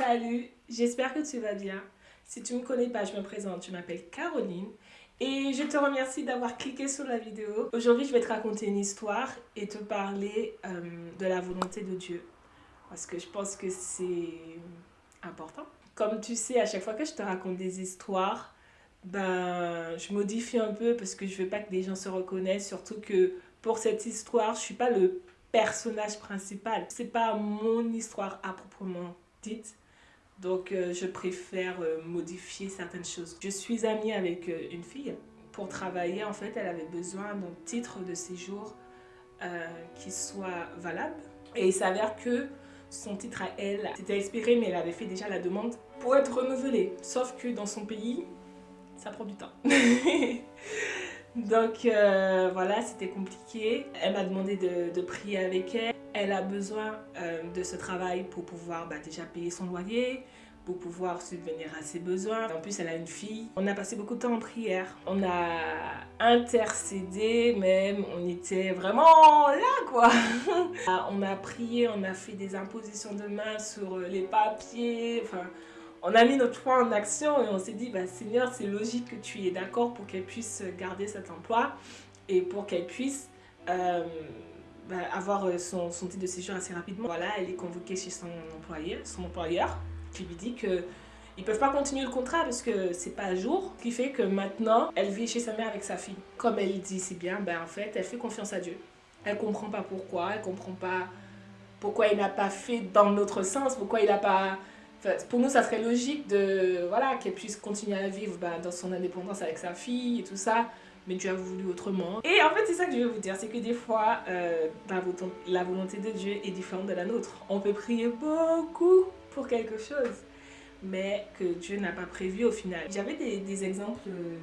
Salut, j'espère que tu vas bien. Si tu me connais pas, je me présente, je m'appelle Caroline et je te remercie d'avoir cliqué sur la vidéo. Aujourd'hui, je vais te raconter une histoire et te parler euh, de la volonté de Dieu parce que je pense que c'est important. Comme tu sais, à chaque fois que je te raconte des histoires, ben, je modifie un peu parce que je veux pas que les gens se reconnaissent, surtout que pour cette histoire, je suis pas le personnage principal. C'est pas mon histoire à proprement dite. Donc euh, je préfère euh, modifier certaines choses. Je suis amie avec euh, une fille. Pour travailler, en fait, elle avait besoin d'un titre de séjour qui soit valable. Et il s'avère que son titre à elle s'était expiré, mais elle avait fait déjà la demande pour être renouvelée. Sauf que dans son pays, ça prend du temps. Donc voilà, c'était compliqué. Elle m'a demandé de, prier avec elle. Elle a besoin euh, de ce travail pour pouvoir bah, déjà payer son loyer, pour pouvoir subvenir à ses besoins. En plus, elle a une fille. On a passé beaucoup de temps en prière. On a intercédé même. On était vraiment là, quoi. Ah, on a prié, on a fait des impositions de main sur les papiers. Enfin, on a mis notre foi en action et on s'est dit, bah, Seigneur, c'est logique que tu es d'accord pour qu'elle puisse garder cet emploi et pour qu'elle puisse... Euh, bah, avoir son, titre de séjour assez rapidement. Voilà, elle est convoquée chez son employeur, son employeur qui lui dit que ils peuvent pas continuer le contrat parce que c'est pas à jour. Ce qui fait que maintenant, elle vit chez sa mère avec sa fille. Comme elle dit si bien, ben en fait, elle fait confiance à Dieu. Elle comprend pas pourquoi, elle comprend pas pourquoi il n'a pas fait dans notre sens, pourquoi il n'a pas... pour nous, ça serait logique de voilà qu'elle puisse continuer à vivre ben, dans son indépendance avec sa fille et tout ça mais Dieu a voulu autrement. Et en fait, c'est ça que je veux vous dire, c'est que des fois, euh, la volonté de Dieu est différente de la nôtre. On peut prier beaucoup pour quelque chose, mais que Dieu n'a pas prévu au final. J'avais des, exemples euh,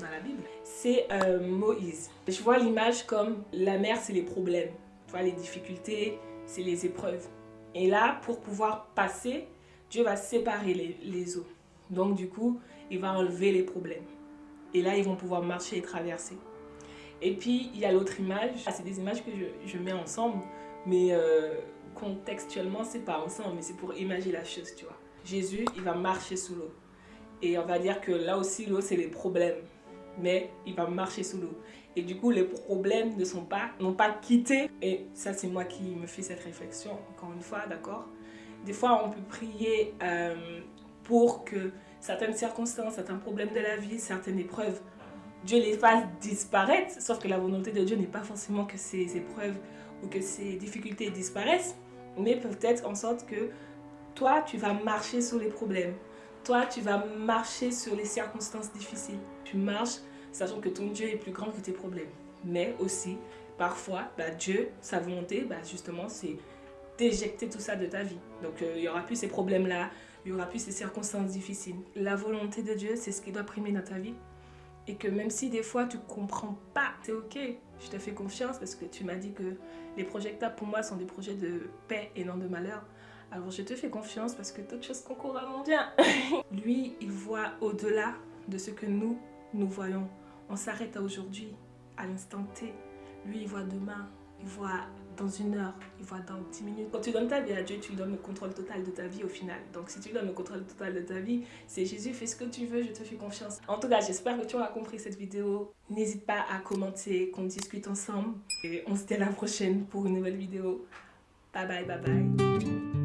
dans la Bible. C'est euh, Moïse. Je vois l'image comme la mer, c'est les problèmes. Tu vois, les difficultés, c'est les épreuves. Et là, pour pouvoir passer, Dieu va séparer les, eaux. Donc du coup, il va enlever les problèmes. Et là, ils vont pouvoir marcher et traverser. Et puis, il y a l'autre image. Ah, c'est des images que je, mets ensemble, mais euh, contextuellement, c'est pas ensemble, mais c'est pour imaginer la chose, tu vois. Jésus, il va marcher sous l'eau. Et on va dire que là aussi, l'eau, c'est les problèmes. Mais il va marcher sous l'eau. Et du coup, les problèmes ne sont pas, n'ont pas quitté. Et ça, c'est moi qui me fais cette réflexion, encore une fois, d'accord? Des fois, on peut prier euh, pour que certaines circonstances, certains problèmes de la vie, certaines épreuves, Dieu les fasse disparaître. Sauf que la volonté de Dieu n'est pas forcément que ces épreuves ou que ces difficultés disparaissent, mais peut-être en sorte que toi, tu vas marcher sur les problèmes. Toi, tu vas marcher sur les circonstances difficiles. Tu marches sachant que ton Dieu est plus grand que tes problèmes. Mais aussi, parfois, bah, Dieu, sa volonté, bah, justement, c'est d'éjecter tout ça de ta vie. Donc, euh, il n'y aura plus ces problèmes-là, il y aura plus ces circonstances difficiles. La volonté de Dieu, c'est ce qui doit primer dans ta vie. Et que même si des fois tu comprends pas, c'est ok, je te fais confiance parce que tu m'as dit que les projets que pour moi sont des projets de paix et non de malheur. Alors je te fais confiance parce que toutes choses concourent à mon bien. Lui, il voit au-delà de ce que nous, nous voyons. On s'arrête à aujourd'hui, à l'instant T. Lui, il voit demain, il voit dans une heure, il voit dans 10 minutes. Quand tu donnes ta vie à Dieu, tu lui donnes le contrôle total de ta vie au final. Donc si tu lui donnes le contrôle total de ta vie, c'est Jésus, fais ce que tu veux, je te fais confiance. En tout cas, j'espère que tu auras compris cette vidéo. N'hésite pas à commenter, qu'on discute ensemble. Et on se dit à la prochaine pour une nouvelle vidéo. Bye bye, bye bye.